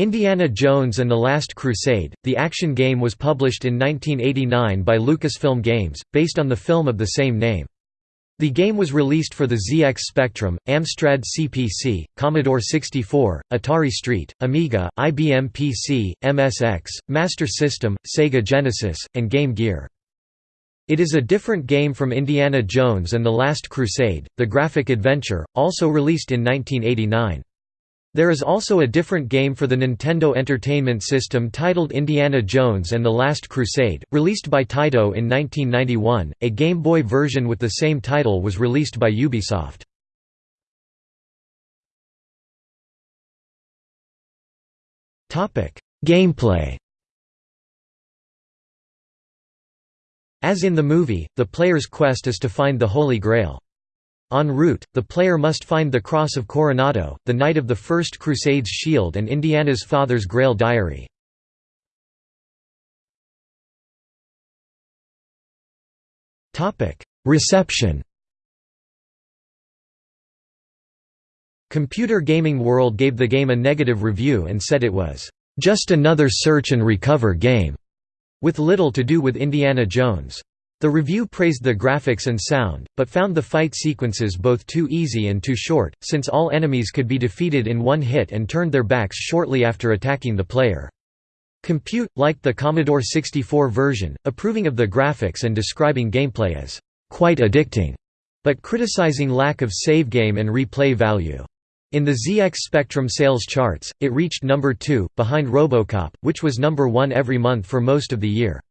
Indiana Jones and the Last Crusade, the action game was published in 1989 by Lucasfilm Games, based on the film of the same name. The game was released for the ZX Spectrum, Amstrad CPC, Commodore 64, Atari ST, Amiga, IBM PC, MSX, Master System, Sega Genesis, and Game Gear. It is a different game from Indiana Jones and the Last Crusade, the graphic adventure, also released in 1989. There is also a different game for the Nintendo Entertainment System titled Indiana Jones and the Last Crusade, released by Taito in 1991. A Game Boy version with the same title was released by Ubisoft. Topic: Gameplay. As in the movie, the player's quest is to find the Holy Grail. En route, the player must find the Cross of Coronado, the Knight of the First Crusade's shield and Indiana's father's Grail diary. Reception Computer Gaming World gave the game a negative review and said it was, "...just another search and recover game", with little to do with Indiana Jones. The review praised the graphics and sound, but found the fight sequences both too easy and too short, since all enemies could be defeated in one hit and turned their backs shortly after attacking the player. Compute, liked the Commodore 64 version, approving of the graphics and describing gameplay as quite addicting, but criticizing lack of save game and replay value. In the ZX Spectrum sales charts, it reached number 2, behind Robocop, which was number 1 every month for most of the year.